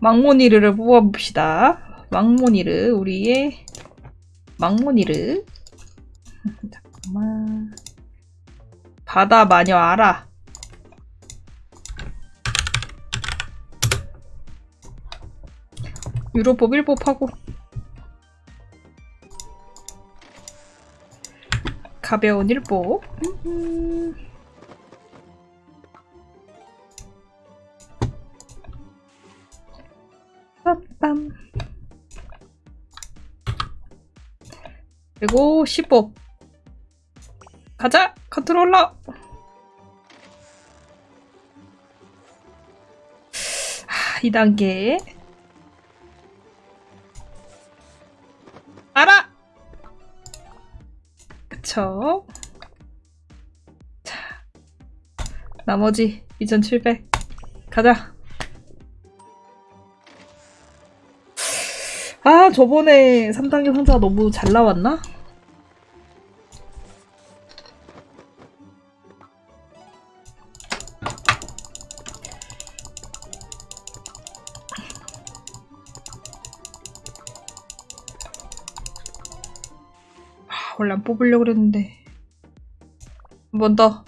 망모니르를 뽑아봅시다. 망모니르, 우리의 망모니르. 잠깐만. 바다 마녀 알아. 유로법 1법 하고. 가벼운 1법. 빰빰. 그리고 10법. 가자! 컨트롤러! 하, 2단계. 알아! 그쵸. 자. 나머지 2700. 가자. 아, 저번에 3단계 상자가 너무 잘 나왔나? 아, 원래 안 뽑으려고 그랬는데. 한 번 더.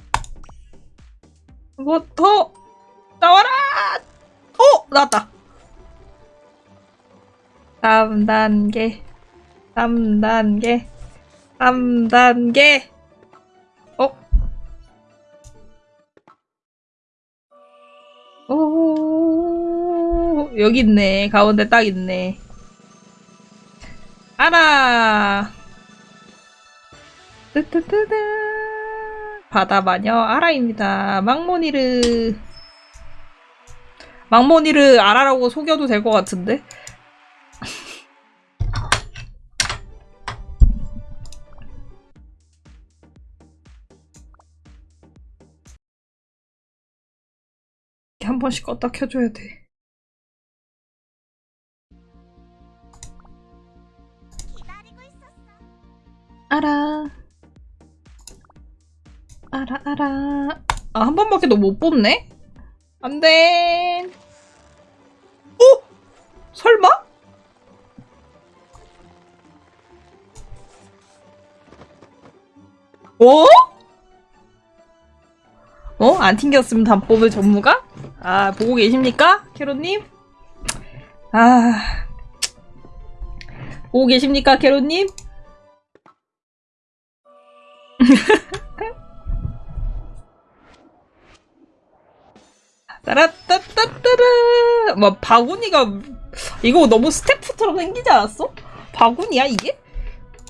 한 번 더! 나와라! 어! 나왔다! 3단계. 3단계. 3단계. 어? 오, 여기 있네. 가운데 딱 있네. 알아. 뜨뜨뜨뜨. 바다마녀 아라입니다. 망모니르. 망모니르 아라라고 속여도 될 것 같은데? 한 번씩 껐다 켜줘야 돼. 알아. 알아, 알아. 아, 한 번밖에 너 못 뽑네? 안 돼. 어? 설마? 어? 어? 안 튕겼으면 다 뽑을 전무가? 아, 보고 계십니까? 캐로님? 아. 보고 계십니까, 캐로님? 따라따따따라. 뭐, 바구니가, 이거 너무 스태프처럼 생기지 않았어? 바구니야, 이게?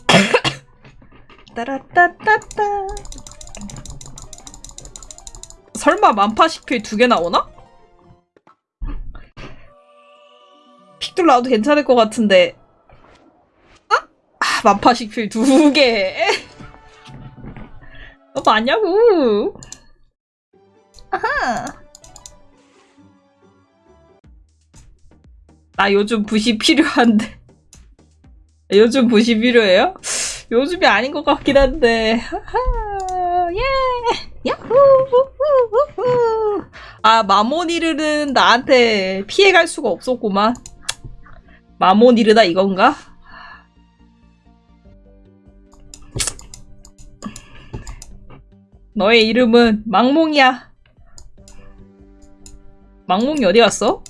따라따따따. 설마 만파시필 두개 나오나? 픽들 나와도 괜찮을 것 같은데. 아? 아 만파시필 두 개. 어, 맞냐고. 아하. 나 요즘 붓이 필요한데. 요즘 붓이 필요해요? 요즘이 아닌 것 같긴 한데. 예. 야후. 아, 마모니르는 나한테 피해갈 수가 없었구만. 마모니르다 이건가? 너의 이름은 망몽이야. 망몽이 어디 갔어?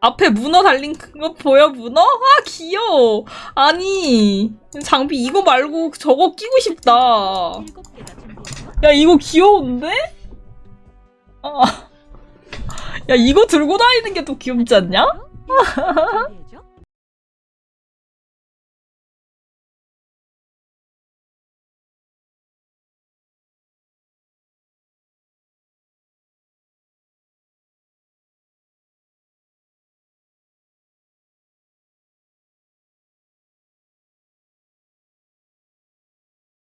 앞에 문어 달린 거 보여 문어? 아 귀여워. 아니 장비 이거 말고 저거 끼고 싶다. 야 이거 귀여운데? 아. 야 이거 들고 다니는 게더 귀엽지 않냐?